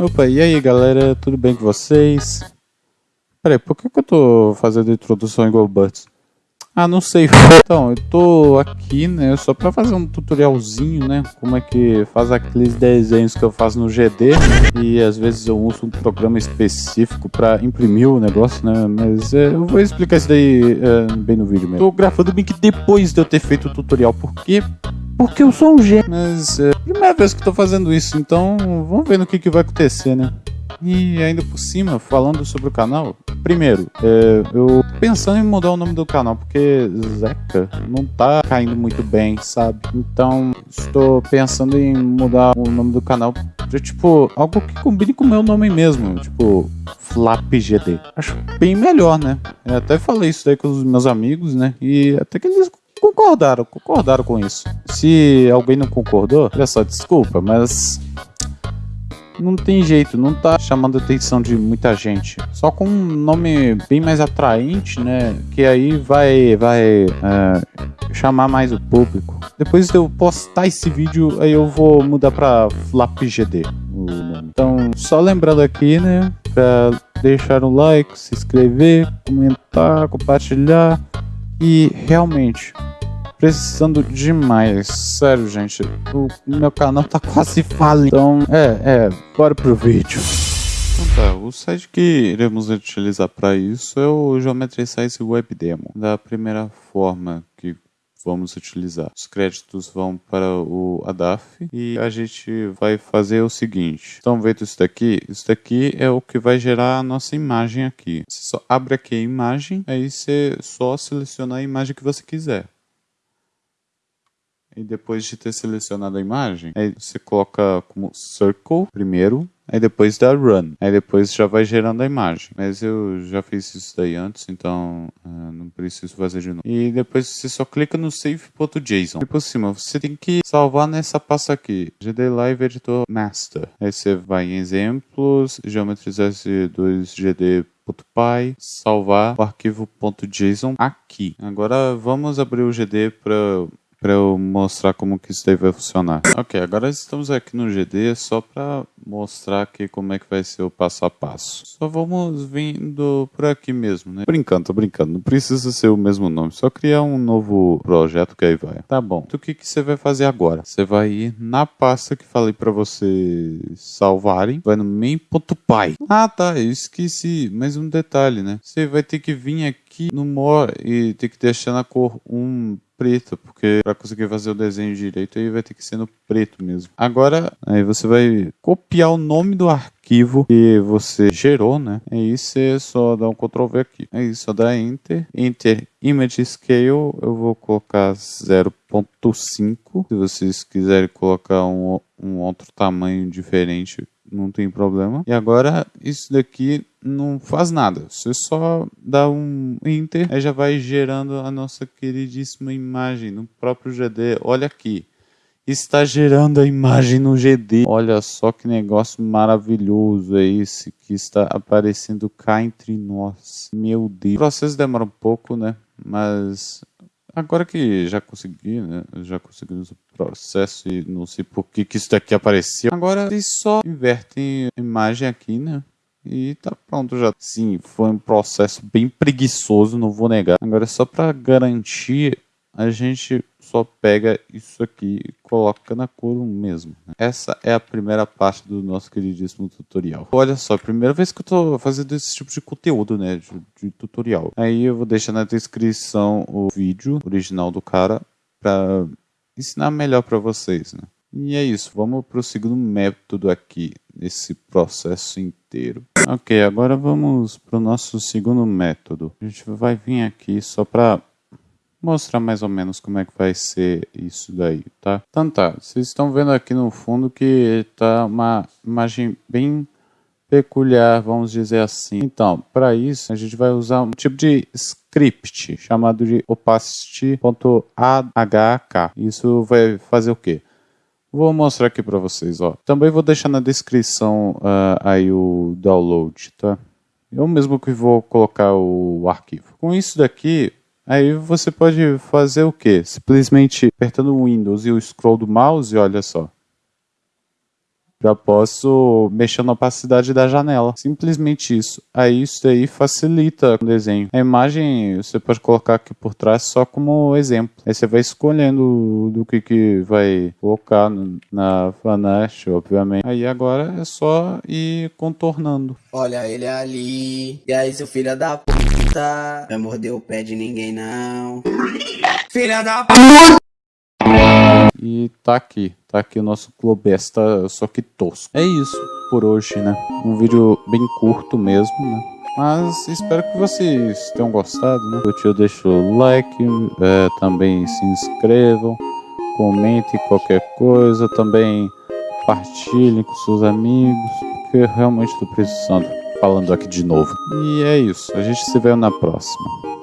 Opa, e aí galera, tudo bem com vocês? Peraí, por que, que eu tô fazendo introdução igual Butts? Ah, não sei. Então, eu tô aqui, né, só pra fazer um tutorialzinho, né, como é que faz aqueles desenhos que eu faço no GD. E às vezes eu uso um programa específico pra imprimir o negócio, né, mas é, eu vou explicar isso daí é, bem no vídeo mesmo. Tô gravando bem que depois de eu ter feito o tutorial, porque porque eu sou um gênio. Mas é a primeira vez que tô fazendo isso, então vamos ver no que, que vai acontecer, né? E ainda por cima, falando sobre o canal, primeiro, é, eu pensando em mudar o nome do canal, porque Zeca não tá caindo muito bem, sabe? Então, estou pensando em mudar o nome do canal pra, tipo, algo que combine com o meu nome mesmo, tipo, FlapGD. Acho bem melhor, né? Eu até falei isso daí com os meus amigos, né? E até que eles concordaram, concordaram com isso. Se alguém não concordou, olha só, desculpa, mas não tem jeito, não tá chamando a atenção de muita gente. Só com um nome bem mais atraente, né? Que aí vai, vai é, chamar mais o público. Depois de eu postar esse vídeo, aí eu vou mudar pra FlapGD. Então, só lembrando aqui, né? Pra deixar um like, se inscrever, comentar, compartilhar. E realmente, precisando demais. Sério, gente. O meu canal tá quase falindo. Então, é, é, bora pro vídeo. Então tá, o site que iremos utilizar para isso é o Geometry Size Web Demo. Da primeira forma que vamos utilizar. Os créditos vão para o ADAF e a gente vai fazer o seguinte. Estão vendo isso daqui? Isso daqui é o que vai gerar a nossa imagem aqui. Você só abre aqui a imagem, aí você só seleciona a imagem que você quiser. E depois de ter selecionado a imagem, aí você coloca como circle primeiro, aí depois dá run, aí depois já vai gerando a imagem. Mas eu já fiz isso daí antes, então uh, não preciso fazer de novo. E depois você só clica no save.json. E por cima, você tem que salvar nessa pasta aqui, GD Live Editor Master. Aí você vai em exemplos, Geometry S2 GD .py, salvar o arquivo .json aqui. Agora vamos abrir o GD para para eu mostrar como que isso daí vai funcionar. Ok, agora estamos aqui no GD só para mostrar aqui como é que vai ser o passo a passo. Só vamos vindo por aqui mesmo, né? Brincando, tô brincando, não precisa ser o mesmo nome, só criar um novo projeto que aí vai. Tá bom, então o que, que você vai fazer agora? Você vai ir na pasta que falei para vocês salvarem, vai no main.py. Ah tá, eu esqueci, mais um detalhe, né? Você vai ter que vir aqui no more e ter que deixar na cor 1 preto, porque para conseguir fazer o desenho direito aí vai ter que ser no preto mesmo. Agora, aí você vai copiar o nome do arquivo que você gerou, né? Aí você só dá um Ctrl V aqui. Aí só dá Enter. Enter Image Scale, eu vou colocar 0.5. Se vocês quiserem colocar um, um outro tamanho diferente, não tem problema. E agora isso daqui não faz nada. Você só dá um enter, aí já vai gerando a nossa queridíssima imagem no próprio GD. Olha aqui. Está gerando a imagem no GD. Olha só que negócio maravilhoso é esse que está aparecendo cá entre nós. Meu Deus. O processo demora um pouco, né? Mas Agora que já consegui, né? Já consegui o processo e não sei por que, que isso daqui apareceu. Agora eles só invertem a imagem aqui, né? E tá pronto já. Sim, foi um processo bem preguiçoso, não vou negar. Agora só para garantir, a gente só pega isso aqui e coloca na cor mesmo. Né? Essa é a primeira parte do nosso queridíssimo tutorial. Olha só, primeira vez que eu tô fazendo esse tipo de conteúdo, né, de, de tutorial. Aí eu vou deixar na descrição o vídeo original do cara para ensinar melhor para vocês, né. E é isso, vamos para o segundo método aqui, nesse processo inteiro. Ok, agora vamos para o nosso segundo método. A gente vai vir aqui só para mostrar mais ou menos como é que vai ser isso daí, tá? Então tá, vocês estão vendo aqui no fundo que tá uma imagem bem peculiar, vamos dizer assim. Então, para isso, a gente vai usar um tipo de script chamado de opacity.ahk. Isso vai fazer o quê? Vou mostrar aqui para vocês, ó. Também vou deixar na descrição uh, aí o download, tá? Eu mesmo que vou colocar o arquivo. Com isso daqui, Aí você pode fazer o que? Simplesmente apertando o Windows e o scroll do mouse, olha só. Já posso mexer na opacidade da janela. Simplesmente isso. Aí isso aí facilita o desenho. A imagem você pode colocar aqui por trás só como exemplo. Aí você vai escolhendo do que, que vai colocar na Fanash, obviamente. Aí agora é só ir contornando. Olha ele ali. E aí, seu filho da puta. Vai morder o pé de ninguém, não. Filha da puta. E tá aqui, tá aqui o nosso Globesta, só que tosco. É isso por hoje, né? Um vídeo bem curto mesmo, né? Mas espero que vocês tenham gostado, né? Curtiu, deixa o like, é, também se inscrevam, comentem qualquer coisa, também compartilhem com seus amigos, porque eu realmente estou precisando falando aqui de novo. E é isso, a gente se vê na próxima.